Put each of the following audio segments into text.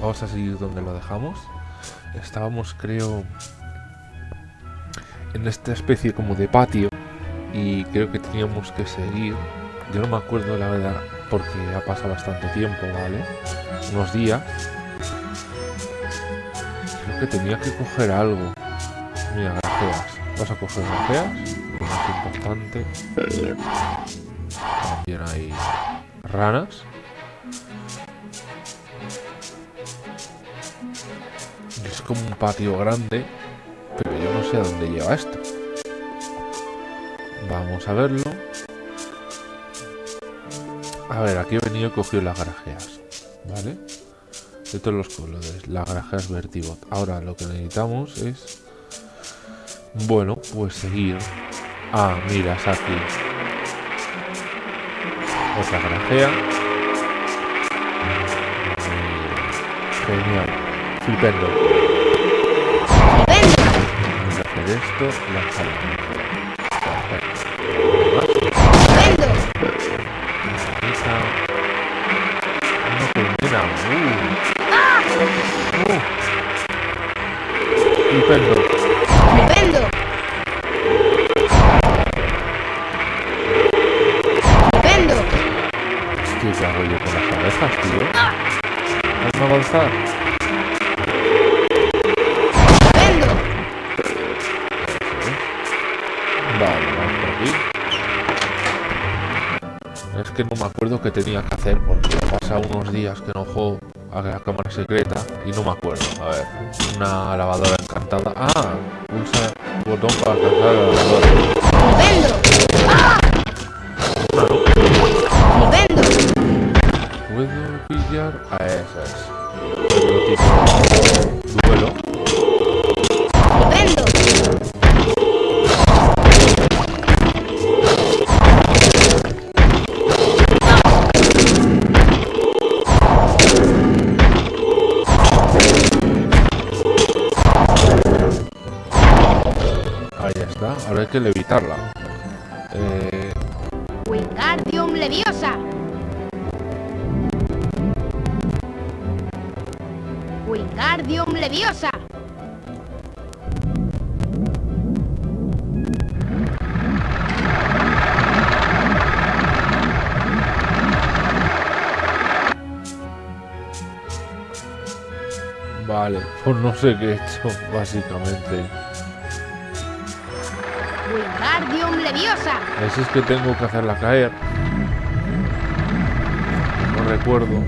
Vamos a seguir donde lo dejamos. Estábamos, creo, en esta especie como de patio. Y creo que teníamos que seguir. Yo no me acuerdo la verdad porque ha pasado bastante tiempo, ¿vale? Unos días. Creo que tenía que coger algo. Mira, grajeas. Vas a coger grajeas. Más importante. También hay ranas. Como un patio grande, pero yo no sé a dónde lleva esto. Vamos a verlo. A ver, aquí he venido y cogido las garajeas. ¿Vale? De todos los colores. Las garajeas Vertibot. Ahora lo que necesitamos es... Bueno, pues seguir. Ah, mira, es aquí. Otra garajea. Genial. Flipendo. Esto, lanzarlo. Una colmena. Uh. Uh. ¿qué hago yo con las abejas, tío? Vamos a avanzar. Que no me acuerdo qué tenía que hacer porque pasa unos días que no juego a la cámara secreta y no me acuerdo. A ver, una lavadora encantada. Ah, pulsa el botón para alcanzar la lavadora. ¿Puedo pillar a esas? Que levitarla. Eh, Wingardium Leviosa. Wingardium Leviosa. vale. Pues no sé qué he hecho, básicamente. Wingardium Leviosa. Es que tengo que hacerla caer. No recuerdo.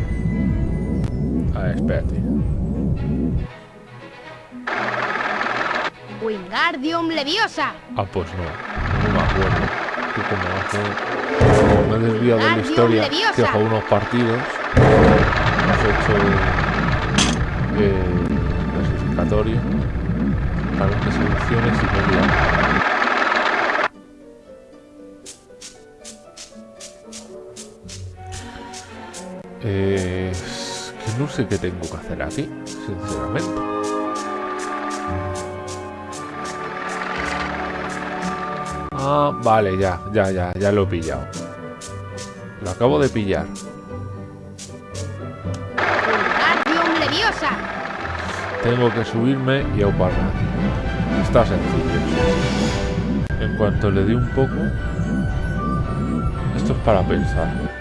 Ah, espérate. Wingardium Leviosa. Ah, pues no. No me acuerdo. Que como hace... como me he desviado de la historia, Leviosa. que unos partidos. Hemos hecho... Eh, clasificatorio. Diferentes selecciones y me Eh, que no sé qué tengo que hacer aquí, sinceramente. Ah, vale, ya, ya, ya, ya lo he pillado. Lo acabo de pillar. Tengo que subirme y auparla. Está sencillo. En cuanto le dé un poco... Esto es para pensar.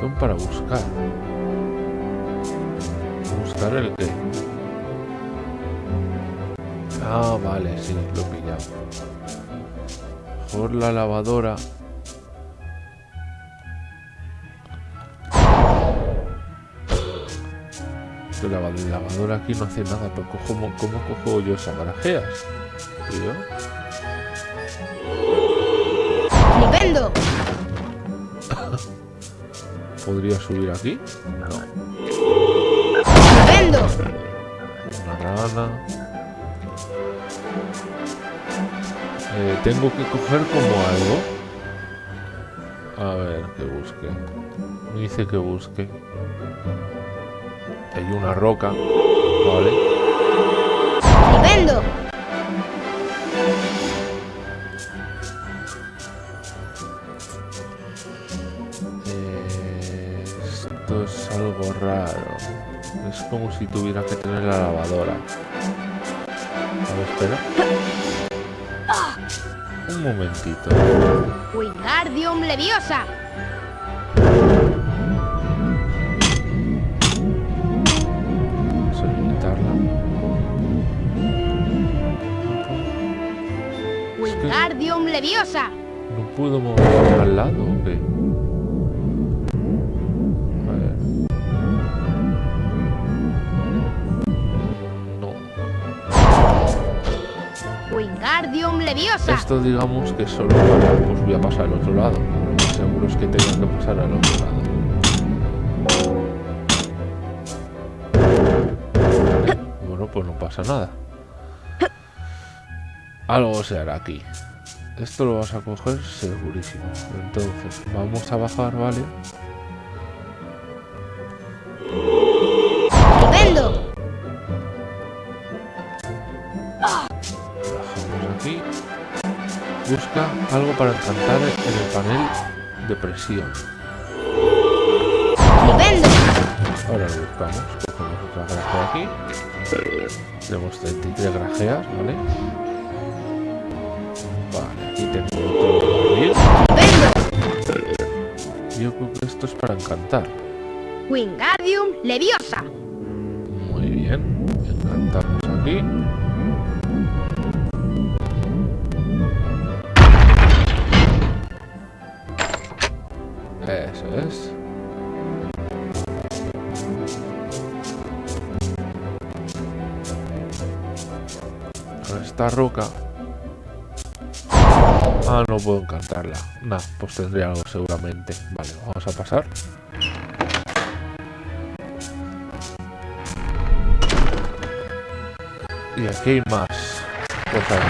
Botón para buscar. ¿Buscar el qué? Ah, vale, sí, lo he pillado. Por la lavadora. Que la lava- lavadora aquí no hace nada, pero ¿cómo, cómo cojo yo esas barajeas? ¿Podría subir aquí? No. Una rana. Eh, tengo que coger como algo. A ver, que busque. Me dice que busque. Hay una roca. Vale. Vendo. Como si tuviera que tener la lavadora. A ver, espera. Un momentito. Wingardium Leviosa. Wingardium Leviosa. ¿No puedo moverme al lado o qué? Esto digamos que solo pues voy a pasar al otro lado. Seguro es que tengo que pasar al otro lado. Bueno, pues no pasa nada. Algo se hará aquí. Esto lo vas a coger segurísimo. Entonces, vamos a bajar, ¿vale? Busca algo para encantar en el panel de presión. Vendo. Ahora lo buscamos. Cogemos otra grajea aquí. Tenemos 33 grajeas, ¿vale? Vale, aquí tengo otro. Vendo. Yo creo que esto es para encantar. Wingardium Leviosa. Roca. Ah, no puedo encantarla. Nah, pues tendría algo seguramente. Vale, vamos a pasar. Y aquí hay más cosas.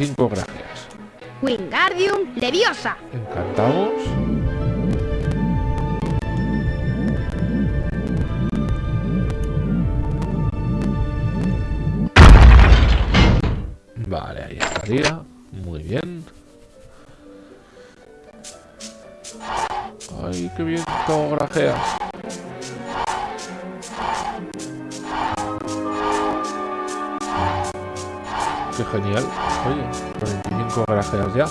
25 gracias. Wingardium Leviosa. Encantamos. Genial. Oye, 45 grajeas ya.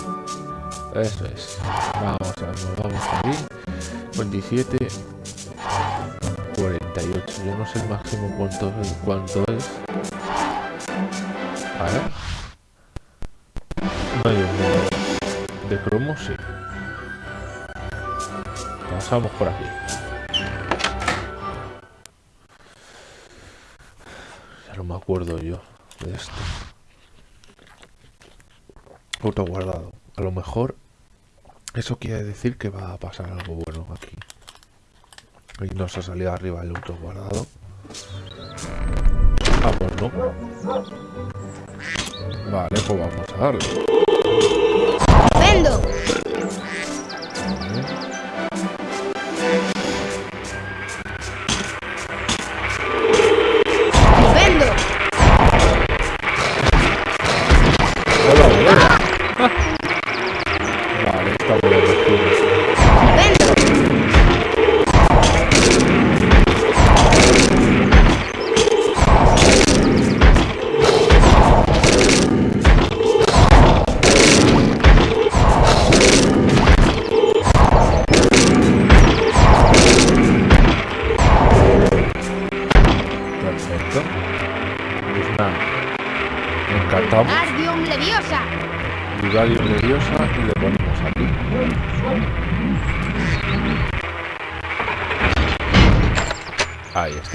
Eso es. Vamos a nos vamos aquí. 27. 48. Yo no sé el máximo cuánto, cuánto es. A ver. Número. De cromo sí. Pasamos por aquí. Ya no me acuerdo yo de esto. Auto guardado. A lo mejor eso quiere decir que va a pasar algo bueno aquí. Y nos ha salido arriba el auto guardado. Ah, pues no. Vale, pues vamos a darle.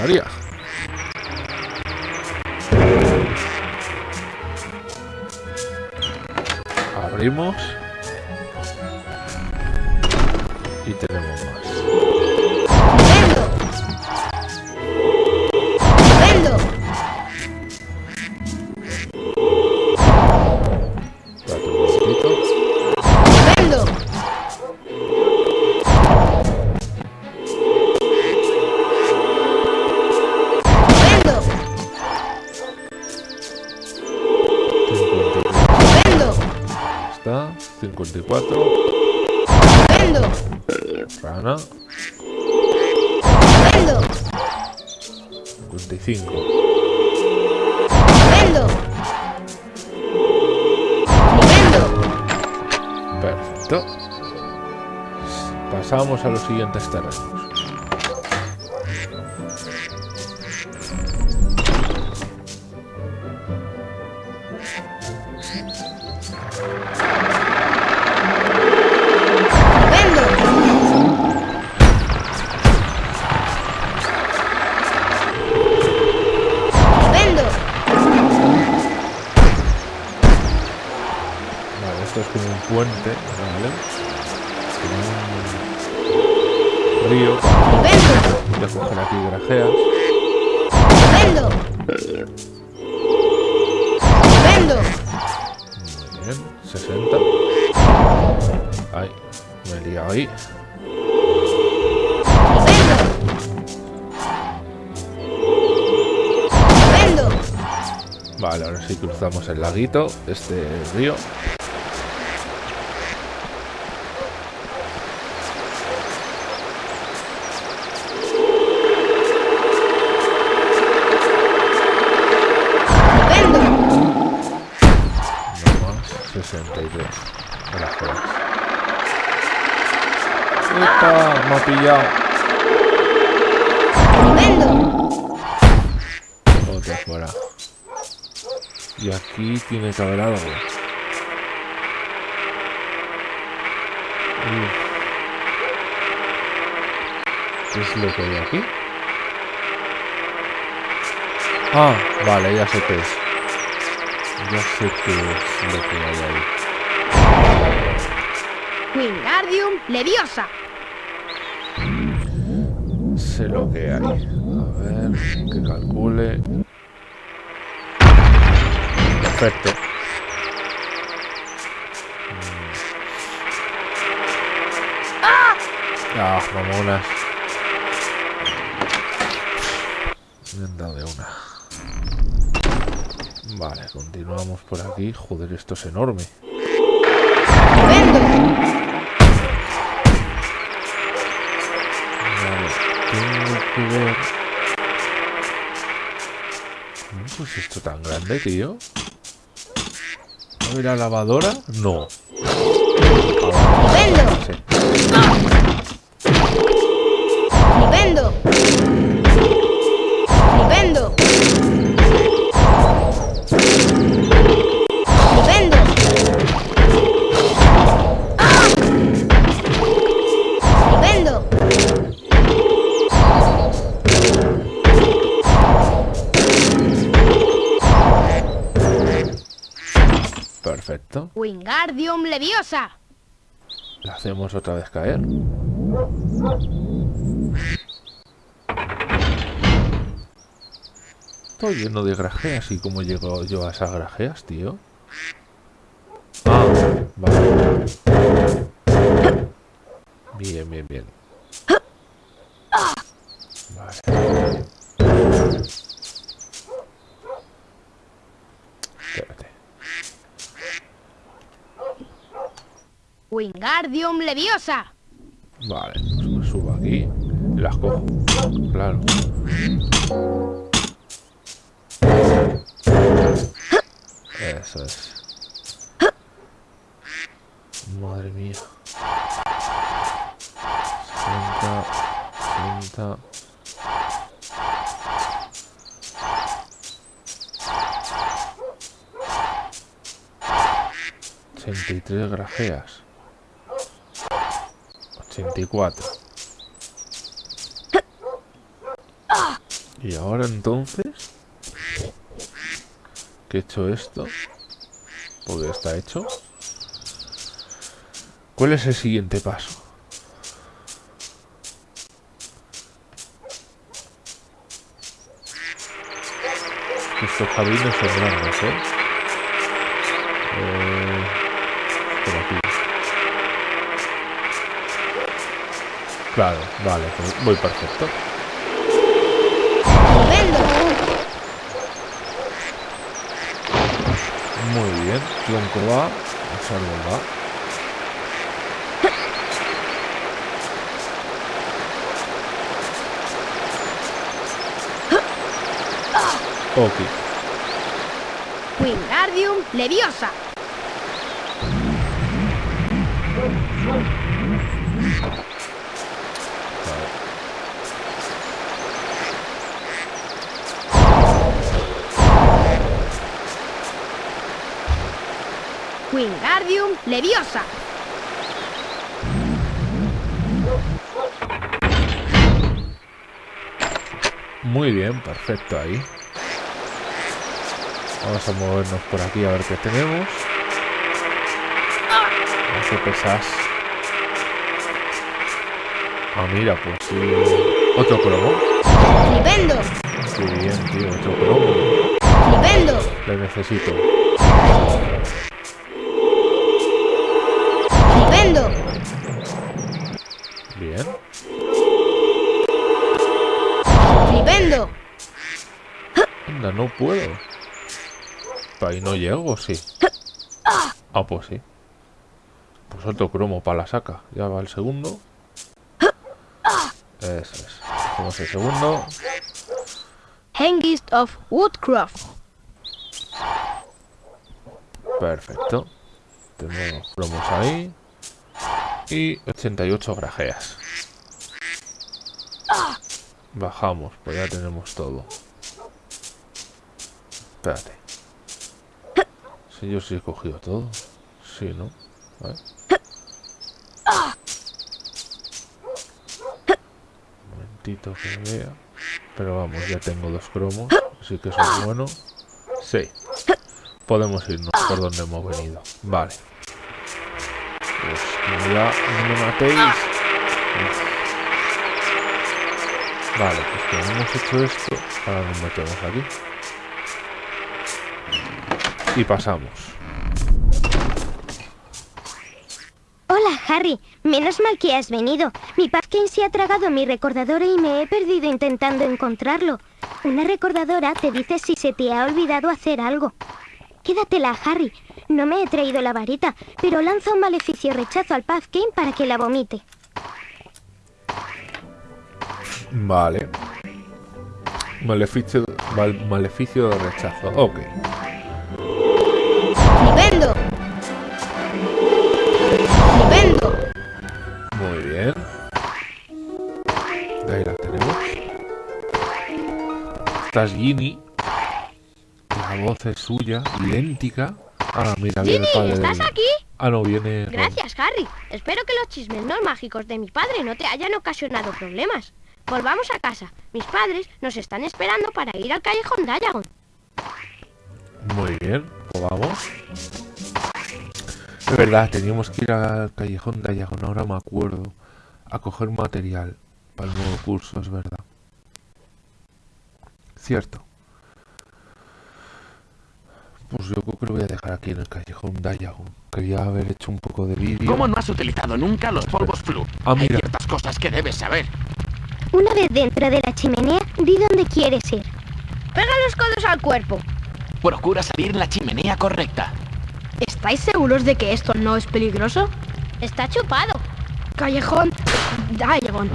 Ahí 54. Vendo. Rana. Vendo. 55. Vendo. Vendo. Perfecto. Pasamos a los siguientes terrenos. Vale, ahora sí cruzamos el laguito, este río. Vendo. No más, 63. Grajeas. ¡Epa! Me ha pillado. Vendo. Otra fuera. Y aquí tiene que haber algo. ¿Qué es lo que hay aquí? Ah, vale, ya sé qué es. Ya sé qué es lo que hay ahí. Wingardium Leviosa. Sé lo que hay. A ver, que calcule. Perfecto. Mm. Ah, mamonas. Me han dado de una. Vale, continuamos por aquí. Joder, esto es enorme. Vale, tengo que ver. ¿Cómo es esto tan grande, tío? ¿A ver la lavadora? No. Vendo. Sí. Vendo. Leviosa. La hacemos otra vez caer. Estoy lleno de grajeas. ¿Y cómo llego yo a esas grajeas, tío? Bien, bien, bien. Espérate. Wingardium Leviosa. Vale, pues me subo aquí las cojo. Claro. Eso es. Madre mía. 60, 60. Ochenta y tres grajeas. 84. Y ahora entonces que he hecho esto porque está hecho ¿Cuál es el siguiente paso? Estos jardines son grandes, ¿eh? eh. Claro, vale, pues voy perfecto. Muy bien, tronco va, árbol va. Ok. Wingardium Leviosa. Wingardium Leviosa. Muy bien, perfecto ahí. Vamos a movernos por aquí a ver qué tenemos. qué pesas. Ah, mira, pues sí. Otro cromo. Flipendo. Qué bien, tío, otro cromo. Flipendo. Le necesito. No puedo. Ahí no llego, sí. Ah, pues sí. Pues otro cromo para la saca. Ya va el segundo. Eso es. Hacemos el segundo. Hengist of Woodcroft. Perfecto. Tenemos cromos ahí. Y 88 grajeas. Bajamos, pues ya tenemos todo. Espérate. Si yo sí he cogido todo. Sí, ¿no? Un momentito que vea. Pero vamos, ya tengo dos cromos. Así que eso es bueno. Sí. Podemos irnos por donde hemos venido. Vale. Pues ya no me matéis. Vale, pues como hemos hecho esto, ahora nos metemos aquí. Y pasamos. Hola, Harry. Menos mal que has venido. Mi Puffkin se ha tragado mi recordadora y me he perdido intentando encontrarlo. Una recordadora te dice si se te ha olvidado hacer algo. Quédatela, Harry. No me he traído la varita, pero lanza un maleficio rechazo al Puffkin para que la vomite. Vale. Maleficio, mal- maleficio de rechazo. Ok. Flipendo. Flipendo. Muy bien. Ahí la tenemos. Esta es Ginny. La voz es suya, idéntica. Ah, mira, viene Ginny, el padre ¿estás aquí? Ah, no, viene... Gracias, Harry. Espero que los chismes no mágicos de mi padre no te hayan ocasionado problemas. Volvamos a casa. Mis padres nos están esperando para ir al callejón Diagon. Muy bien, vamos. Es verdad, teníamos que ir al callejón de Ayagon, ahora me acuerdo. A coger material para el nuevo curso, es verdad. Cierto. Pues yo creo que lo voy a dejar aquí en el callejón Diagon. Quería haber hecho un poco de vídeo. ¿Cómo no has utilizado nunca los polvos flu? Ah, Hay mira. ciertas cosas que debes saber. Una vez dentro de la chimenea, di dónde quieres ir. Pega los codos al cuerpo. Procura salir en la chimenea correcta. ¿Estáis seguros de que esto no es peligroso? Está chupado. Callejón. Sácalo.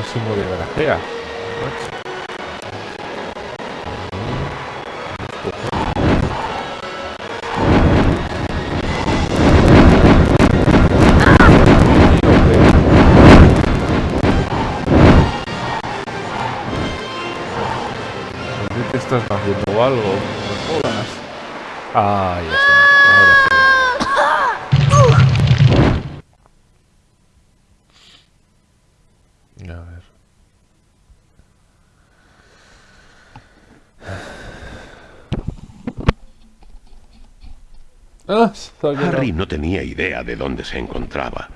Máximo de garajeas. A ver. Ah. Harry no tenía idea de dónde se encontraba,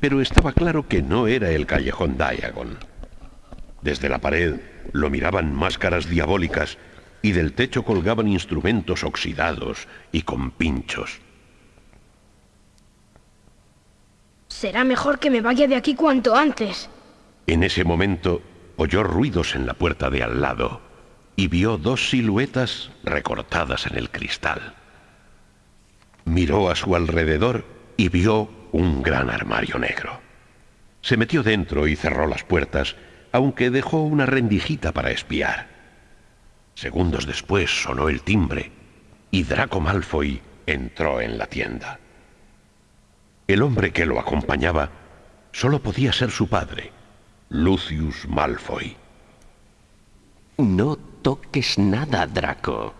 pero estaba claro que no era el callejón Diagon. Desde la pared lo miraban máscaras diabólicas y del techo colgaban instrumentos oxidados y con pinchos. Será mejor que me vaya de aquí cuanto antes. En ese momento oyó ruidos en la puerta de al lado y vio dos siluetas recortadas en el cristal. Miró a su alrededor y vio un gran armario negro. Se metió dentro y cerró las puertas, aunque dejó una rendijita para espiar. Segundos después sonó el timbre y Draco Malfoy entró en la tienda. El hombre que lo acompañaba solo podía ser su padre, Lucius Malfoy. No toques nada, Draco.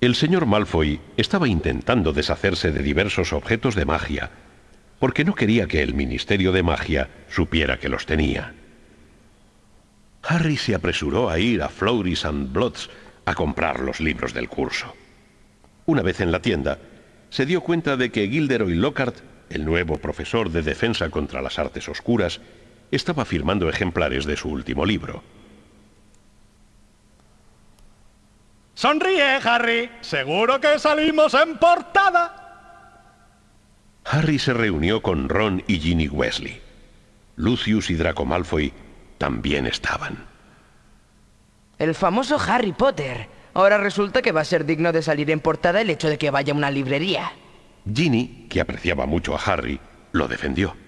El señor Malfoy estaba intentando deshacerse de diversos objetos de magia, porque no quería que el Ministerio de Magia supiera que los tenía. Harry se apresuró a ir a Florys and Bloods a comprar los libros del curso. Una vez en la tienda, se dio cuenta de que Gilderoy Lockhart, el nuevo profesor de defensa contra las artes oscuras, estaba firmando ejemplares de su último libro. Sonríe, Harry. Seguro que salimos en portada. Harry se reunió con Ron y Ginny Weasley. Lucius y Draco Malfoy también estaban. El famoso Harry Potter. Ahora resulta que va a ser digno de salir en portada el hecho de que vaya a una librería. Ginny, que apreciaba mucho a Harry, lo defendió.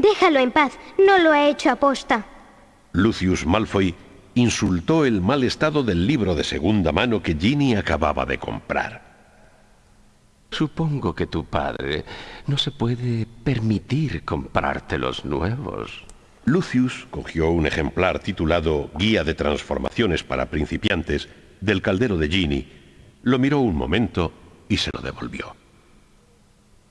Déjalo en paz, no lo ha hecho aposta. Lucius Malfoy insultó el mal estado del libro de segunda mano que Ginny acababa de comprar. Supongo que tu padre no se puede permitir comprarte los nuevos. Lucius cogió un ejemplar titulado Guía de Transformaciones para Principiantes del caldero de Ginny, lo miró un momento y se lo devolvió.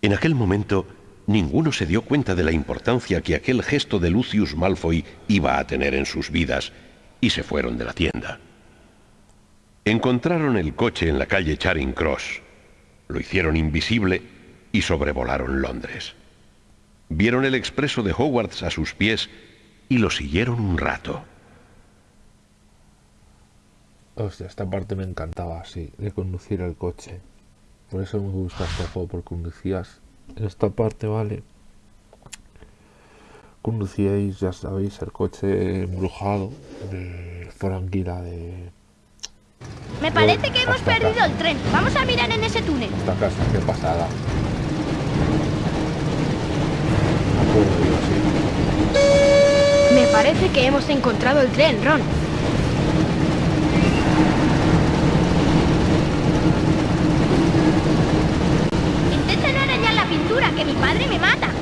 En aquel momento, ninguno se dio cuenta de la importancia que aquel gesto de Lucius Malfoy iba a tener en sus vidas, y se fueron de la tienda. Encontraron el coche en la calle Charing Cross, lo hicieron invisible y sobrevolaron Londres. Vieron el expreso de Hogwarts a sus pies y lo siguieron un rato. Hostia, esta parte me encantaba, sí, de conducir el coche. Por eso me gusta este juego, porque conducías esta parte, ¿vale? Conducíais, ya sabéis, el coche embrujado de Franquila de Me parece que hemos acá. perdido el tren. Vamos a mirar en ese túnel. esta casa, qué pasada. Me parece que hemos encontrado el tren, Ron. Intenta no arañar que mi padre me mata.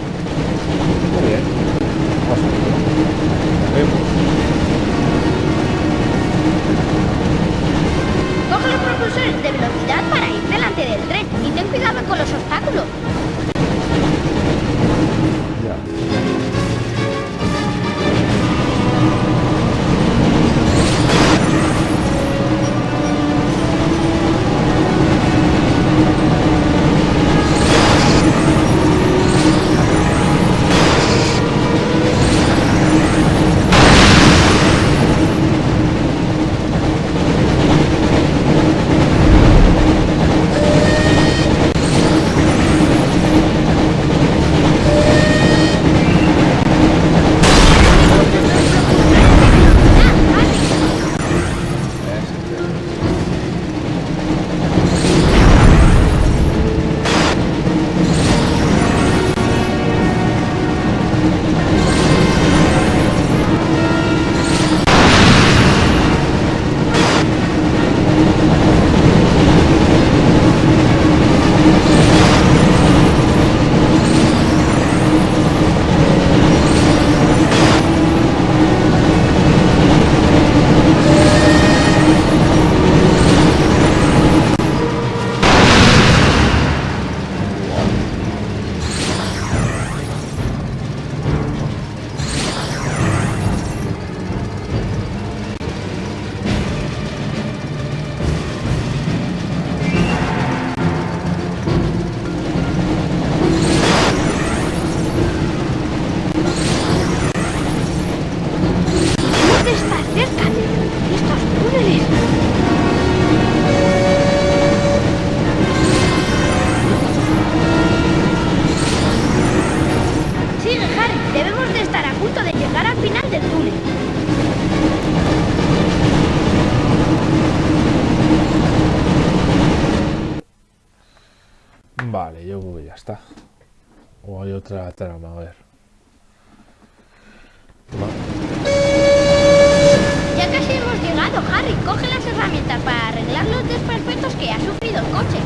O hay otra trama, a ver. Ya casi hemos llegado, Harry. Coge las herramientas para arreglar los desperfectos que ha sufrido el coche.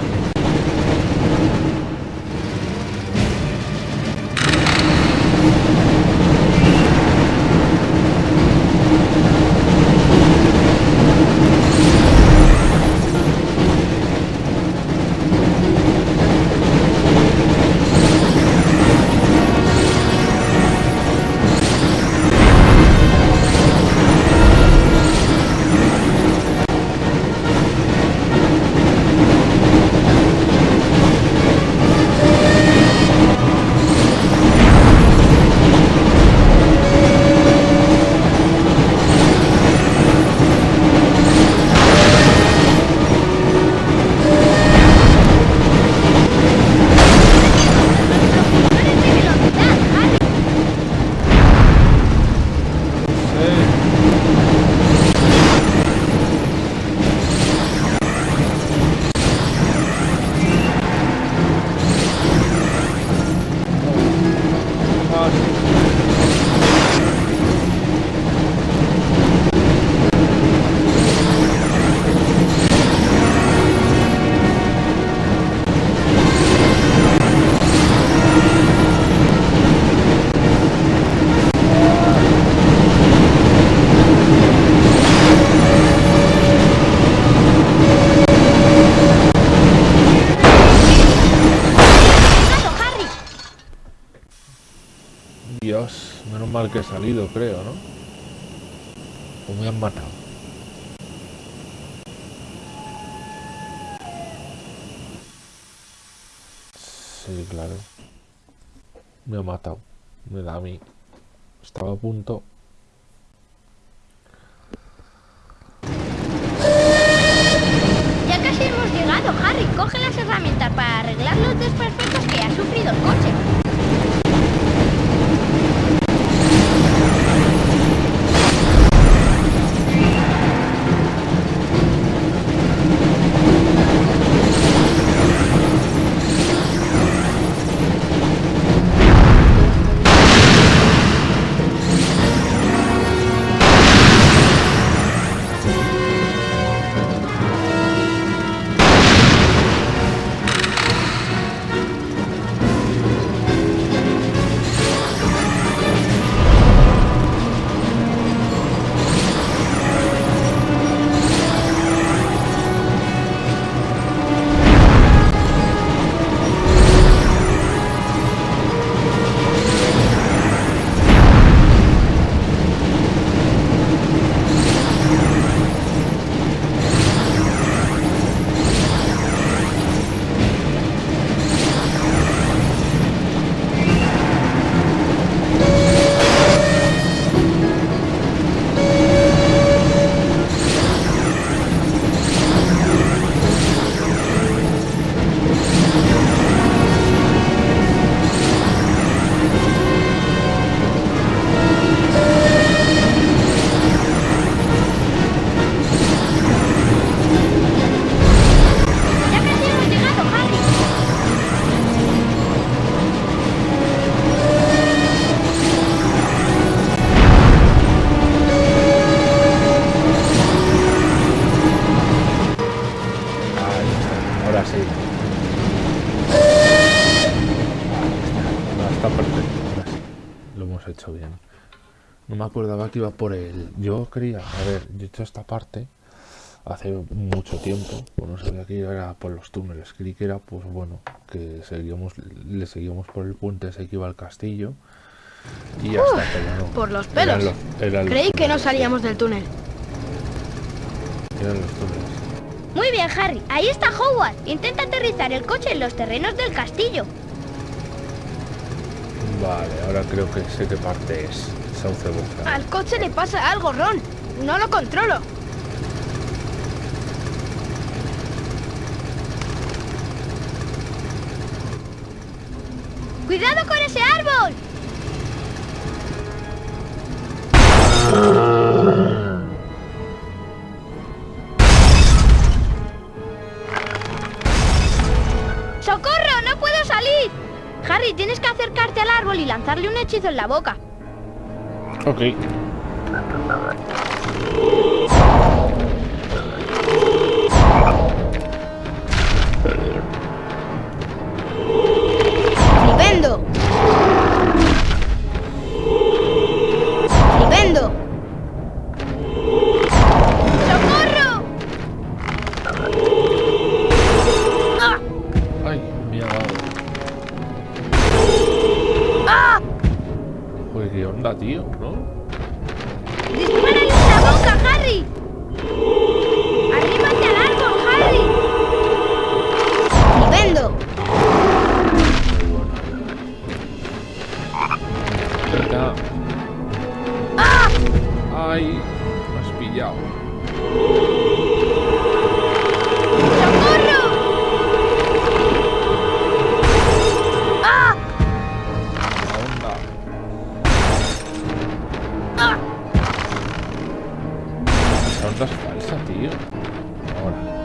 Mal que he salido, creo, ¿no? Me han matado. Sí, claro. Me ha matado. Me da a mí. Estaba a punto. Ya casi hemos llegado, Harry. Coge las herramientas para arreglar los desperfectos que ha sufrido el coche. Iba por el. Yo creía, a ver, yo he hecho esta parte hace mucho tiempo, pues no sabía que era por los túneles, creí que era, pues bueno, que seguíamos, le seguíamos por el puente ese que iba al castillo y pero no. por los Eran pelos. los- eran los Creí que no salíamos del túnel. sí, Eran los túneles. Muy bien, Harry. Ahí está Howard. Intenta aterrizar el coche en los terrenos del castillo. Vale, ahora creo que sé qué parte es. Al coche le pasa algo, Ron. No lo controlo. ¡Cuidado con ese árbol! ¡Socorro! ¡No puedo Harry, tienes que acercarte al árbol y lanzarle un hechizo en la boca. Ok. Es falsa, tío. Ahora.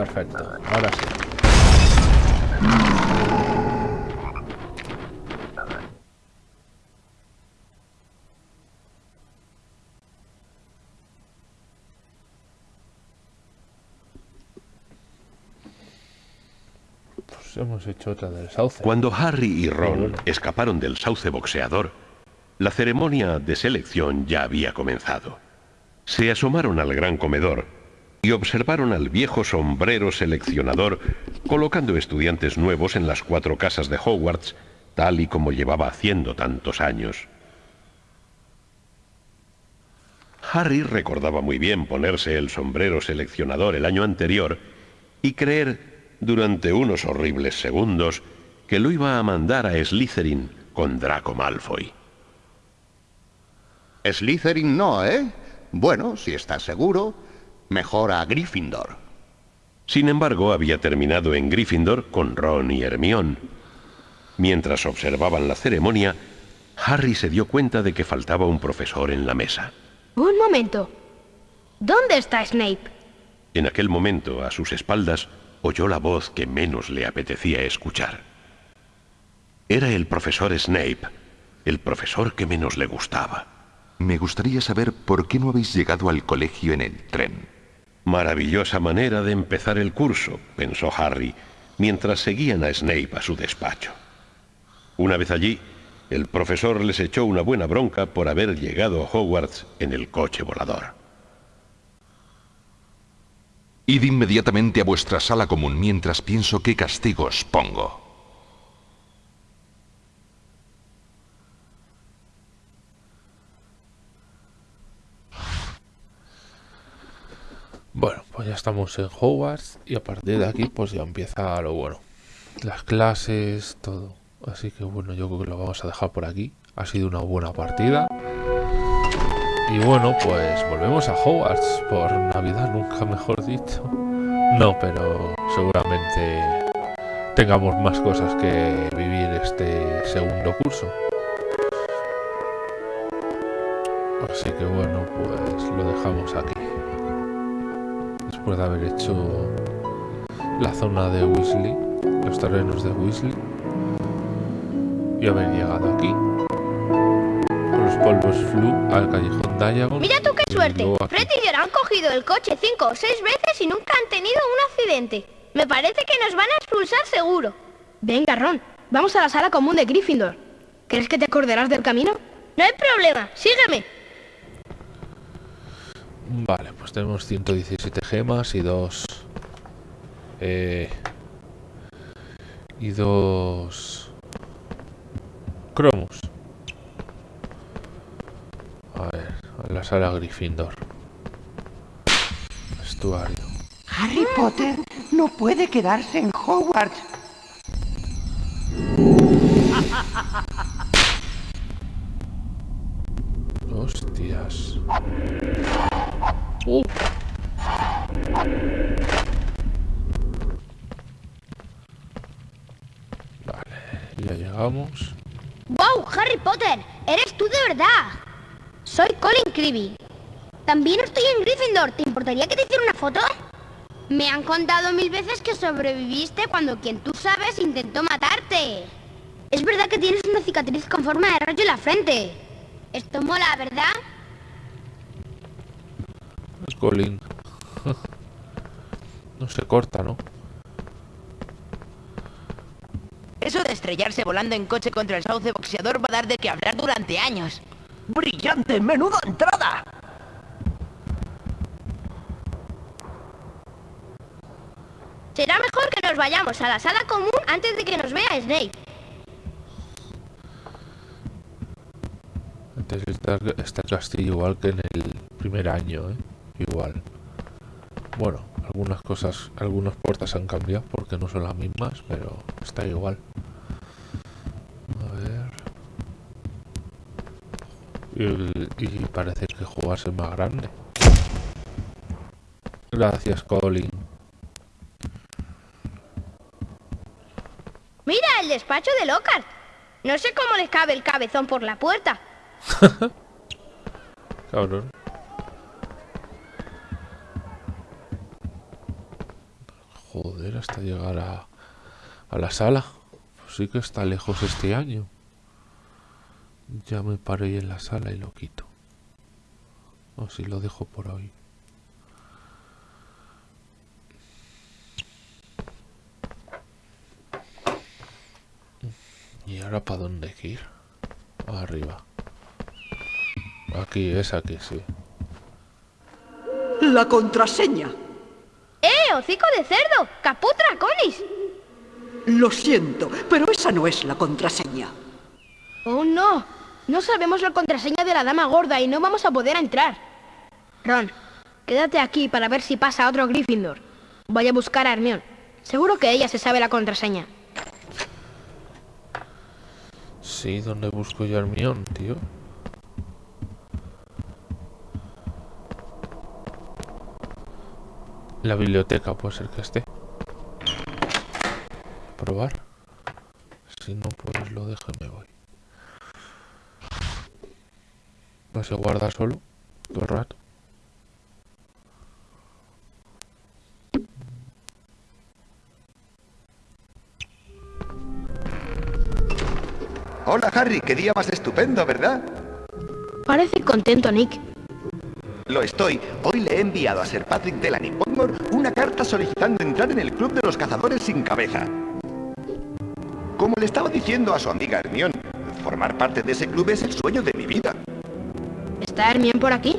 Perfecto, ahora sí. Pues hemos hecho otra del sauce. Cuando Harry y Ron escaparon del sauce boxeador, la ceremonia de selección ya había comenzado. Se asomaron al gran comedor y observaron al viejo sombrero seleccionador colocando estudiantes nuevos en las cuatro casas de Hogwarts, tal y como llevaba haciendo tantos años. Harry recordaba muy bien ponerse el sombrero seleccionador el año anterior y creer durante unos horribles segundos que lo iba a mandar a Slytherin con Draco Malfoy. Slytherin no, ¿eh? Bueno, si estás seguro, mejor a Gryffindor. Sin embargo, había terminado en Gryffindor con Ron y Hermione. Mientras observaban la ceremonia, Harry se dio cuenta de que faltaba un profesor en la mesa. Un momento. ¿Dónde está Snape? En aquel momento, a sus espaldas, oyó la voz que menos le apetecía escuchar. Era el profesor Snape, el profesor que menos le gustaba. Me gustaría saber por qué no habéis llegado al colegio en el tren. Maravillosa manera de empezar el curso, pensó Harry, mientras seguían a Snape a su despacho. Una vez allí, el profesor les echó una buena bronca por haber llegado a Hogwarts en el coche volador. Id inmediatamente a vuestra sala común mientras pienso qué castigo os pongo. Bueno, pues ya estamos en Hogwarts y a partir de aquí pues ya empieza lo bueno. Las clases, todo. Así que bueno, yo creo que lo vamos a dejar por aquí. Ha sido una buena partida. Y bueno, pues volvemos a Hogwarts por Navidad, nunca mejor dicho. No, pero seguramente tengamos más cosas que vivir este segundo curso. Así que bueno, pues lo dejamos aquí. De haber hecho la zona de Weasley, los terrenos de Weasley. Y haber llegado aquí. Con los polvos flu al callejón Diagon. Mira tú qué suerte. Fred y George han cogido el coche cinco o seis veces y nunca han tenido un accidente. Me parece que nos van a expulsar seguro. Venga, Ron, vamos a la sala común de Gryffindor. ¿Crees que te acordarás del camino? No hay problema, sígueme. Vale, pues tenemos 117 gemas y dos... Eh, y dos... Cromos. A ver, a la sala Gryffindor. Vestuario. Harry Potter no puede quedarse en Hogwarts. ¡Wow, Harry Potter! ¡Eres tú de verdad! Soy Colin Creevy. También estoy en Gryffindor. ¿Te importaría que te hiciera una foto? Me han contado mil veces que sobreviviste cuando quien tú sabes intentó matarte. Es verdad que tienes una cicatriz con forma de rayo en la frente. Esto mola, ¿verdad? Es Colin. no se corta, ¿no? Eso de estrellarse volando en coche contra el sauce boxeador va a dar de qué hablar durante años. ¡Brillante! ¡Menuda entrada! Será mejor que nos vayamos a la sala común antes de que nos vea Snape. Antes está, está el castillo igual que en el primer año, ¿eh? Igual. Bueno, algunas cosas, algunas puertas han cambiado porque no son las mismas, pero está igual. A ver. Y, parece que jugarse es más grande. Gracias, Colin. Mira el despacho de Lockhart. No sé cómo les cabe el cabezón por la puerta. Cabrón. Joder, hasta llegar a, a la sala. Pues sí que está lejos este año. Ya me paro ahí en la sala y lo quito. O si lo dejo por hoy. ¿Y ahora para dónde hay que ir? Arriba. Aquí, es aquí, sí. La contraseña. ¡Eh, hocico de cerdo! ¡Caputra, conis! Lo siento, pero esa no es la contraseña. ¡Oh, no! Sabemos la contraseña de la dama gorda y no vamos a poder entrar. Ron, quédate aquí para ver si pasa otro Gryffindor. Voy a buscar a Hermione. Seguro que ella se sabe la contraseña. Sí, ¿dónde busco yo a tío? La biblioteca puede ser que esté. Probar. Si no, pues lo dejo y me voy. No se guarda solo todo el rato. Hola Harry, qué día más estupendo, ¿verdad? Parece contento, Nick. Lo estoy. Hoy le he enviado a Sir Patrick Delany Podmore una carta solicitando entrar en el club de los cazadores sin cabeza. Como le estaba diciendo a su amiga Hermione, formar parte de ese club es el sueño de mi vida. ¿Está Hermione por aquí?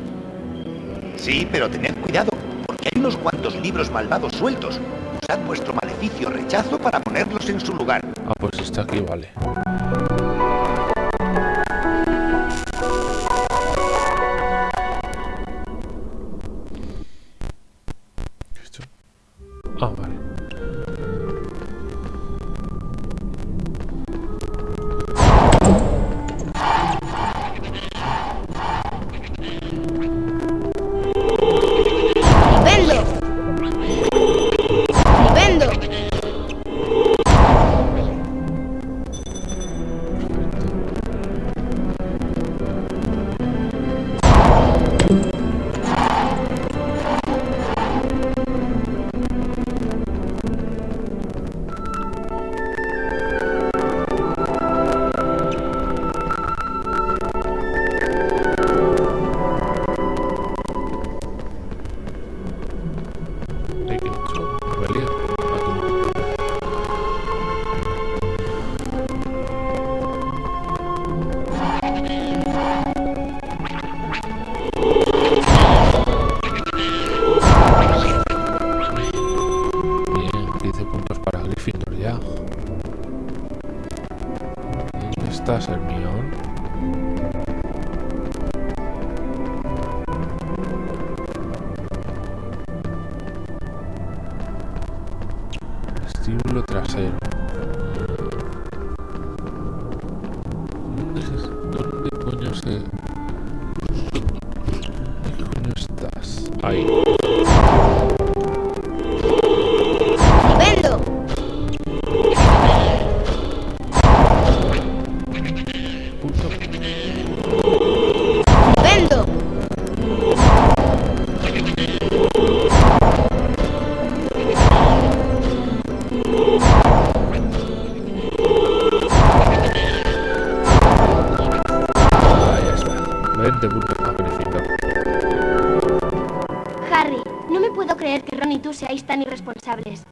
Sí, pero tened cuidado, porque hay unos cuantos libros malvados sueltos. Usad vuestro maleficio rechazo para ponerlos en su lugar. Ah, pues está aquí, vale. Harry, no me puedo creer que Ron y tú seáis tan irresponsables.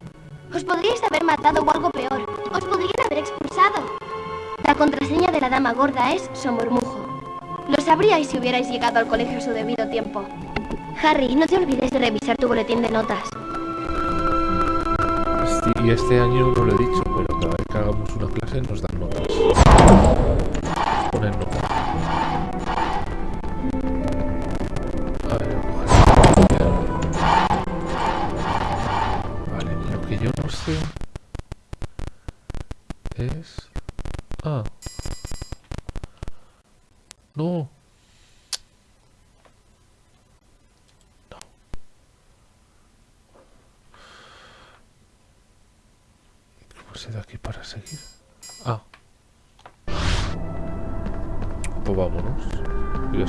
Os podríais haber matado o algo peor. Os podrían haber expulsado. La contraseña de la dama gorda es Somormujo. Lo sabríais si hubierais llegado al colegio a su debido tiempo. Harry, no te olvides de revisar tu boletín de notas. Y este año no lo he dicho, pero cada vez que hagamos una clase nos dan notas. Ponen notas.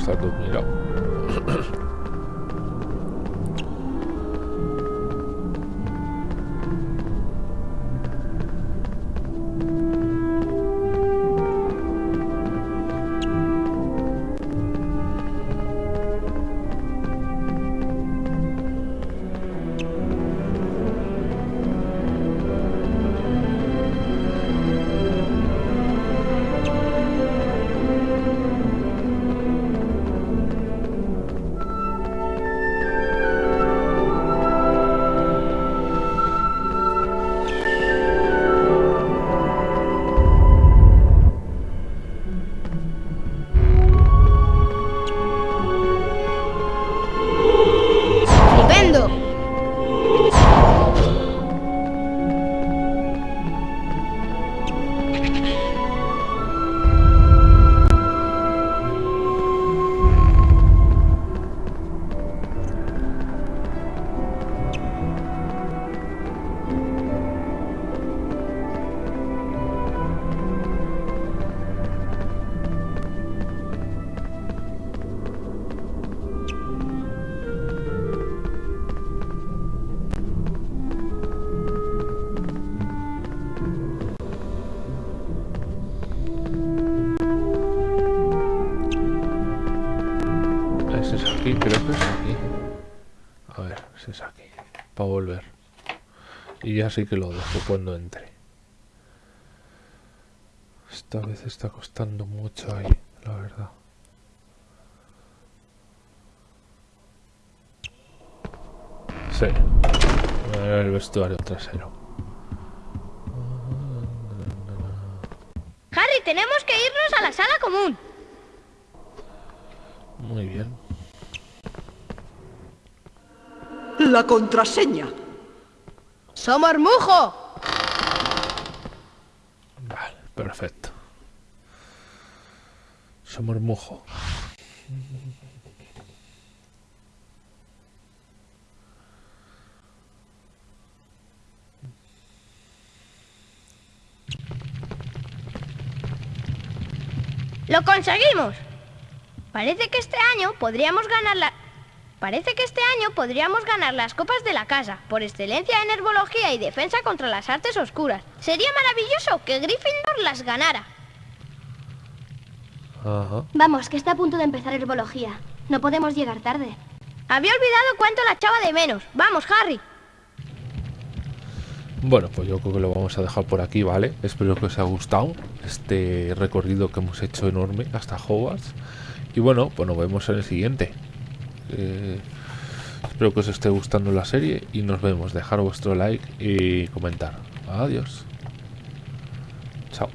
Está todo mirado. Ya sí que lo dejo cuando entre. Esta vez está costando mucho ahí, la verdad. Sí. El vestuario trasero. Harry, tenemos que irnos a la sala común. Muy bien. La contraseña. ¡Somormujo! Vale, perfecto. Somormujo. ¡Lo conseguimos! Parece que este año podríamos ganar la... Parece que este año podríamos ganar las copas de la casa, por excelencia en herbología y defensa contra las artes oscuras. Sería maravilloso que Gryffindor las ganara. Vamos, que está a punto de empezar herbología. No podemos llegar tarde. Había olvidado cuánto la echaba de menos. Vamos, Harry. Bueno, pues yo creo que lo vamos a dejar por aquí, ¿vale? Espero que os haya gustado este recorrido que hemos hecho enorme hasta Hogwarts. Y bueno, pues nos vemos en el siguiente. Eh, espero que os esté gustando la serie y nos vemos. Dejar vuestro like y comentar. Adiós. Chao.